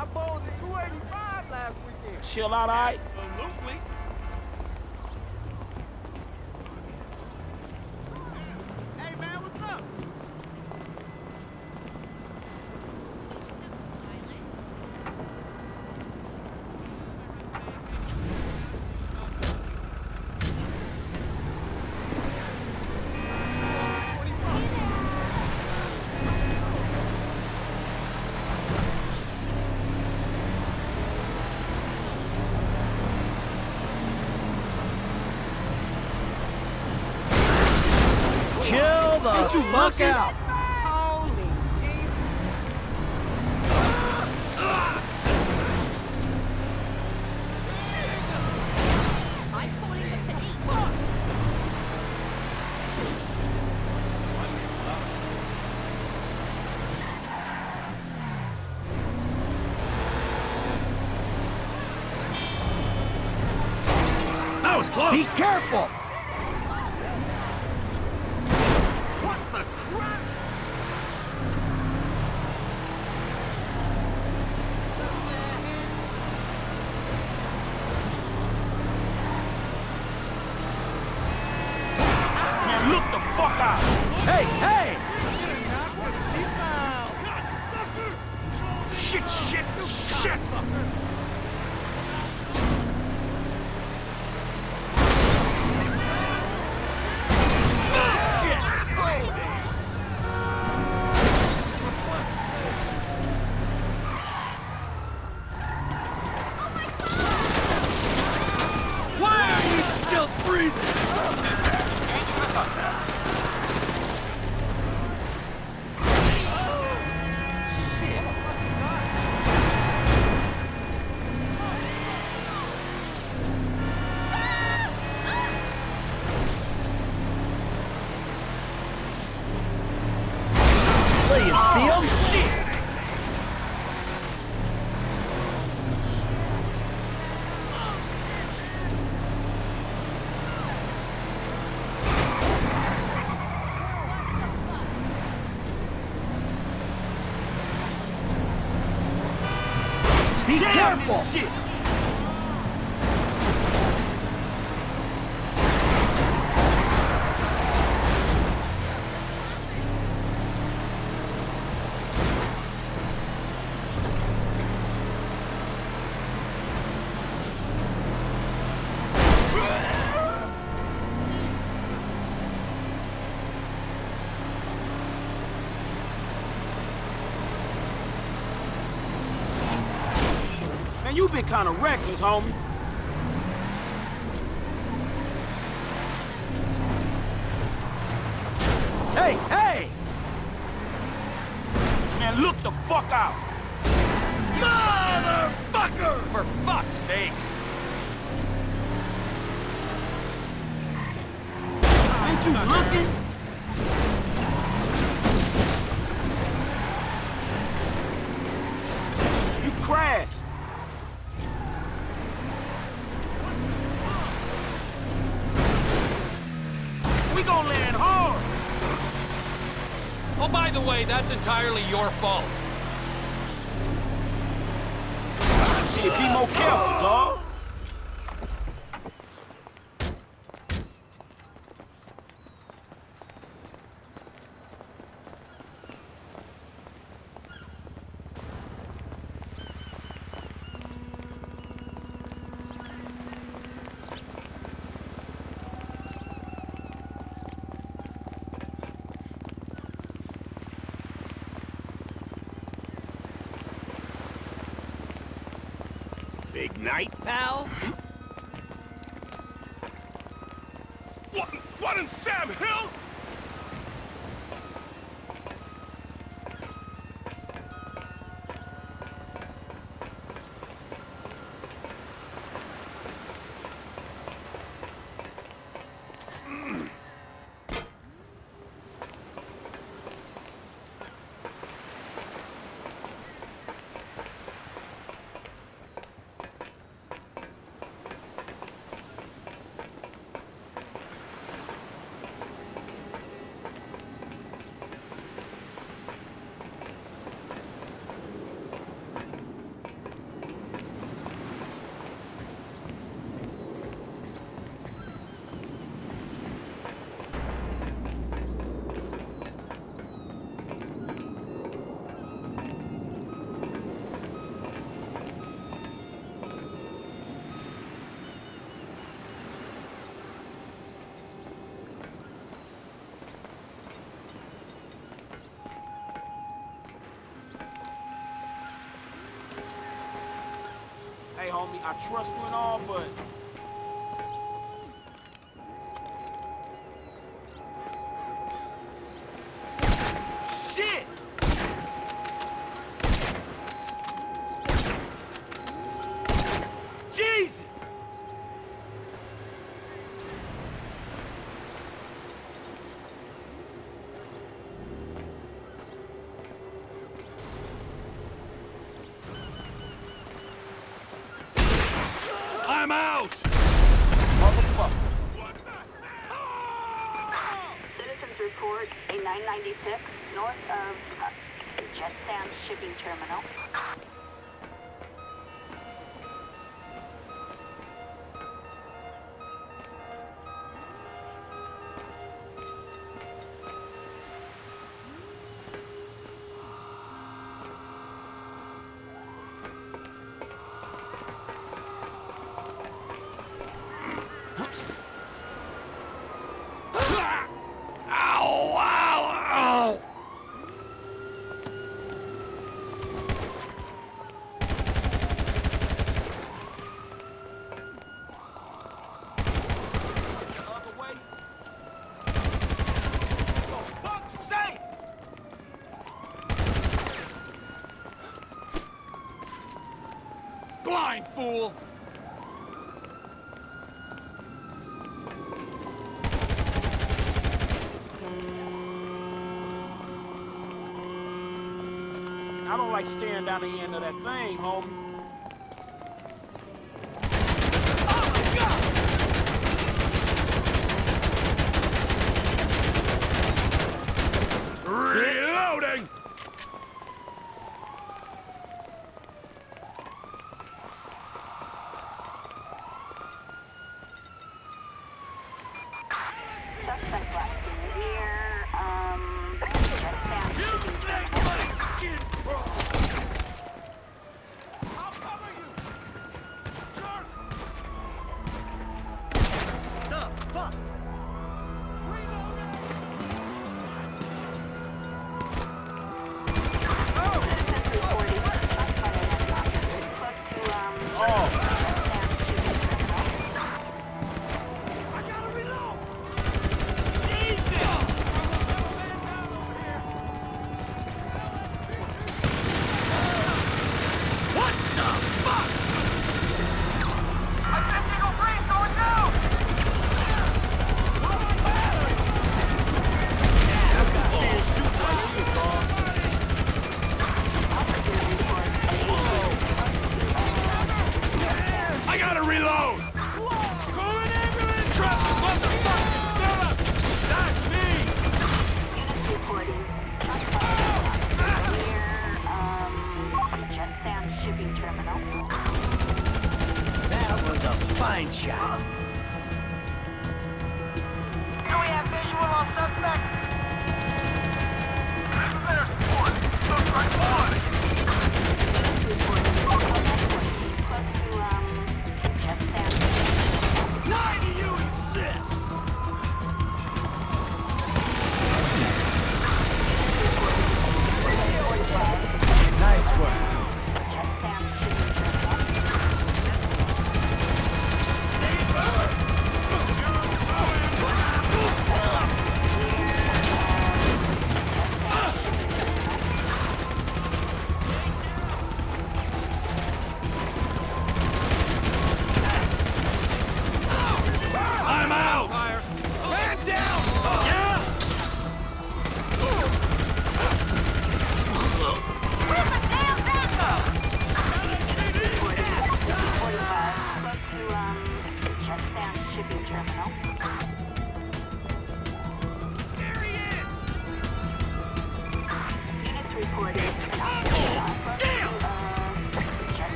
I bowled 285 last weekend. Chill out, all right? Absolutely. 对不起 kind of reckless, homie. way, that's entirely your fault. Shit, be more careful, dog. homie. I trust you and all, but fool! I don't like staring down the end of that thing, homie.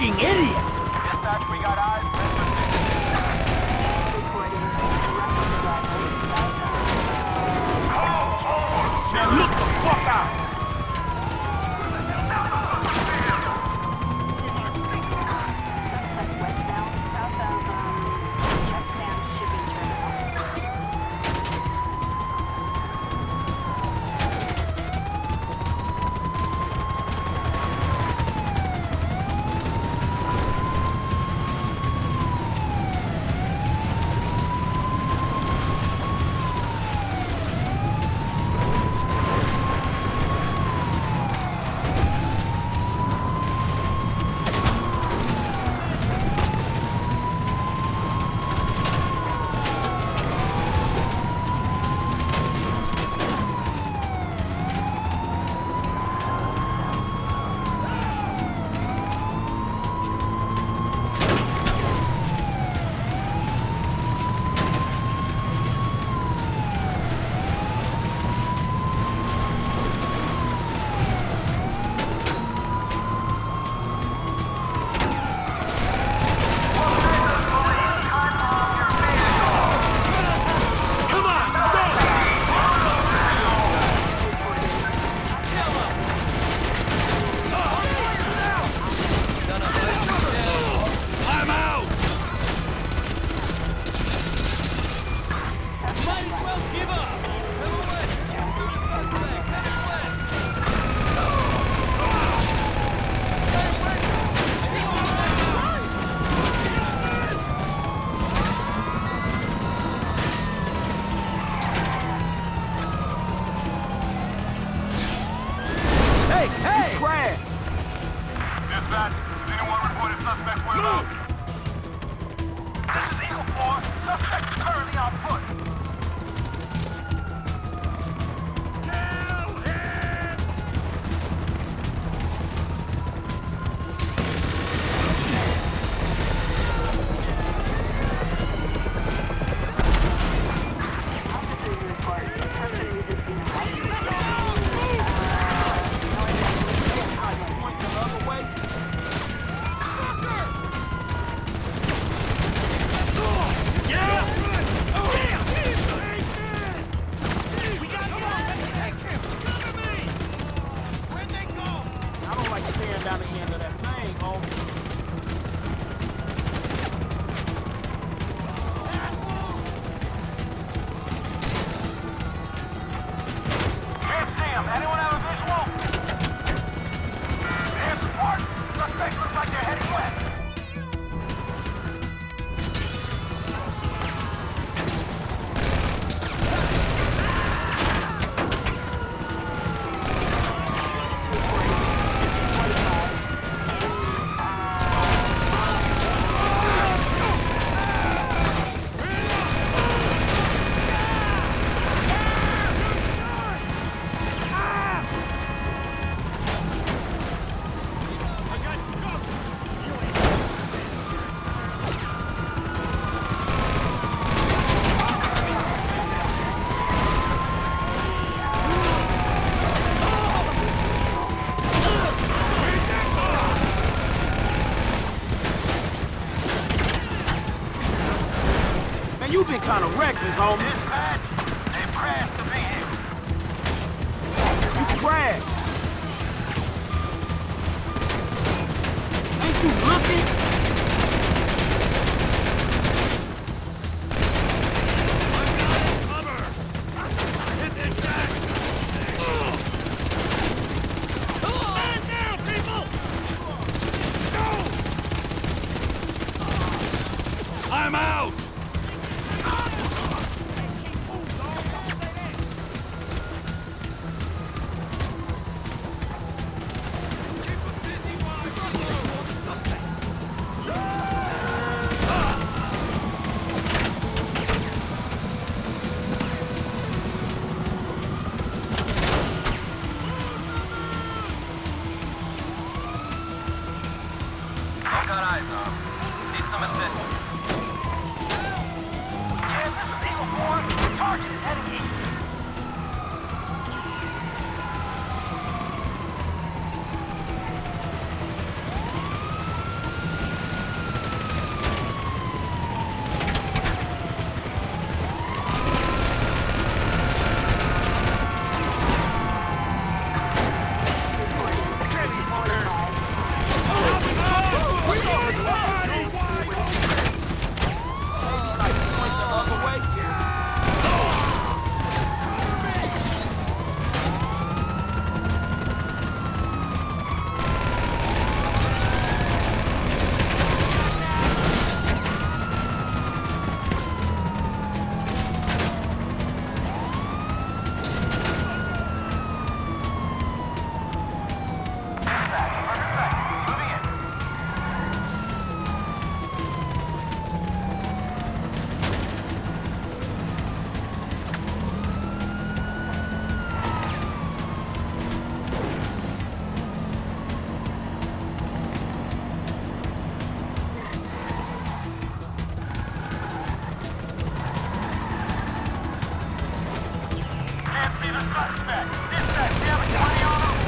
fucking You been kind of reckless, homie. Dispatch, they crashed the vehicle. You crashed. Ain't you looking? Dispatch, we have a 20 on him.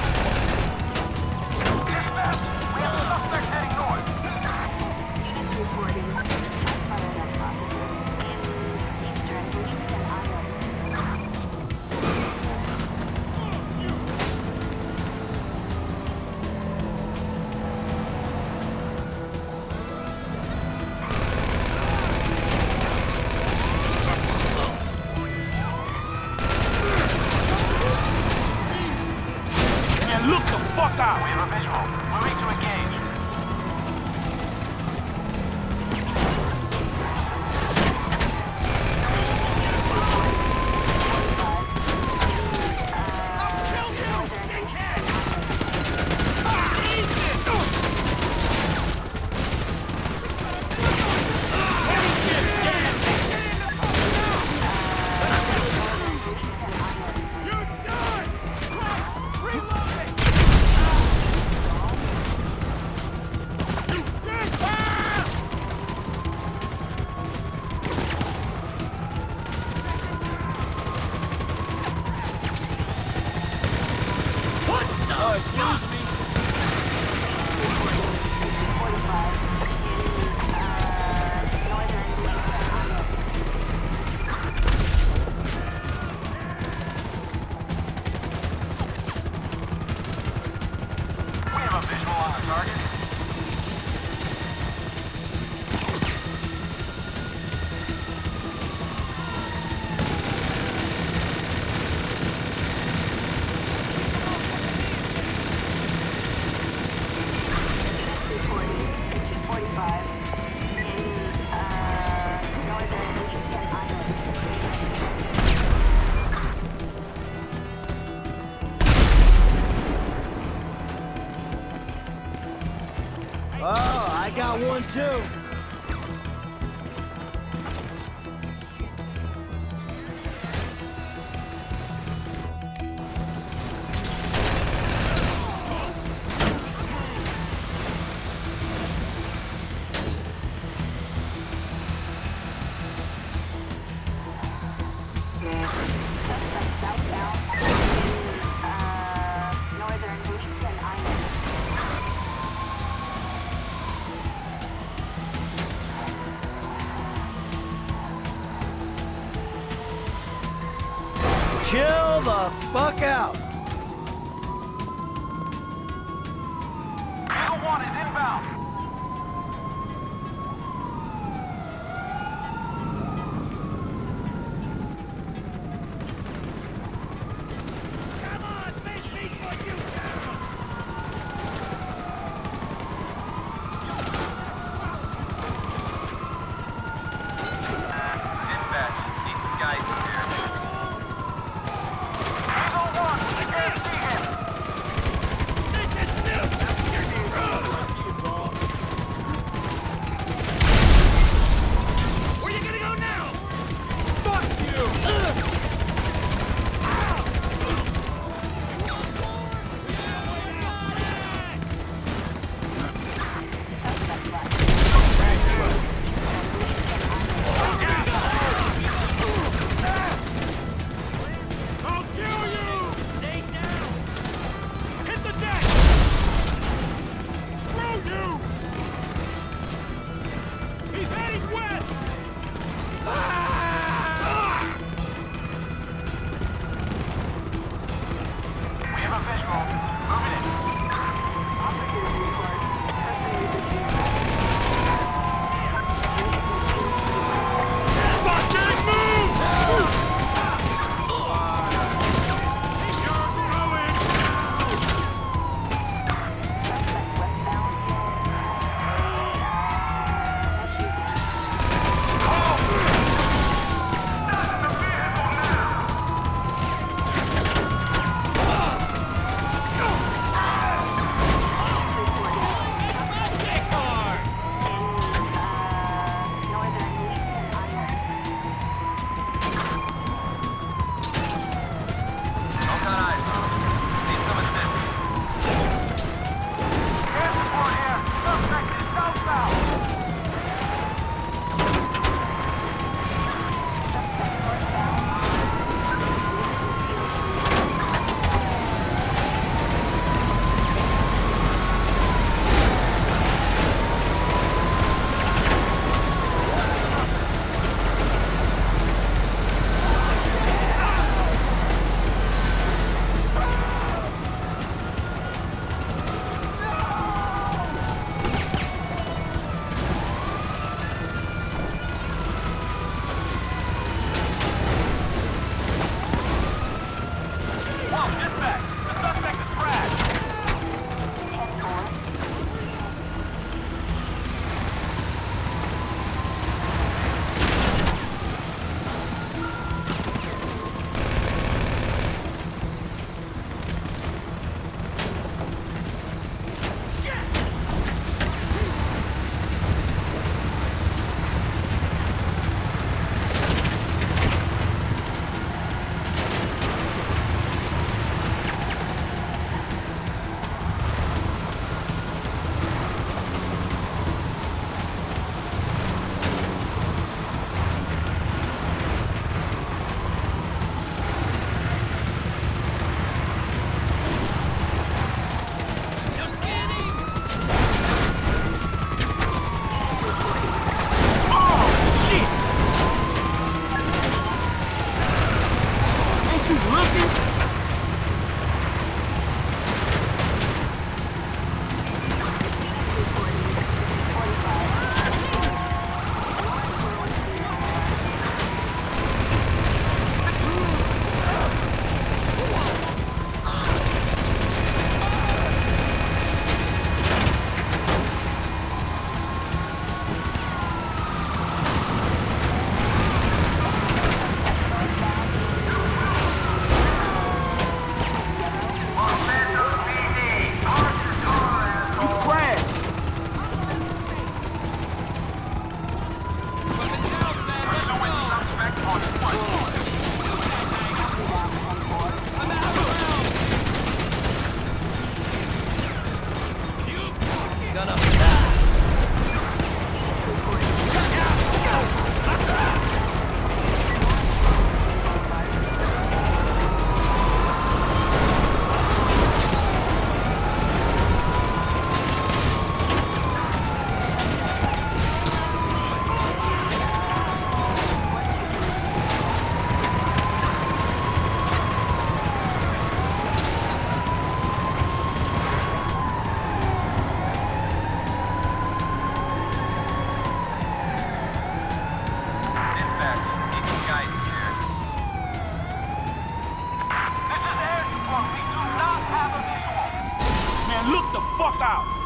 Fuck out.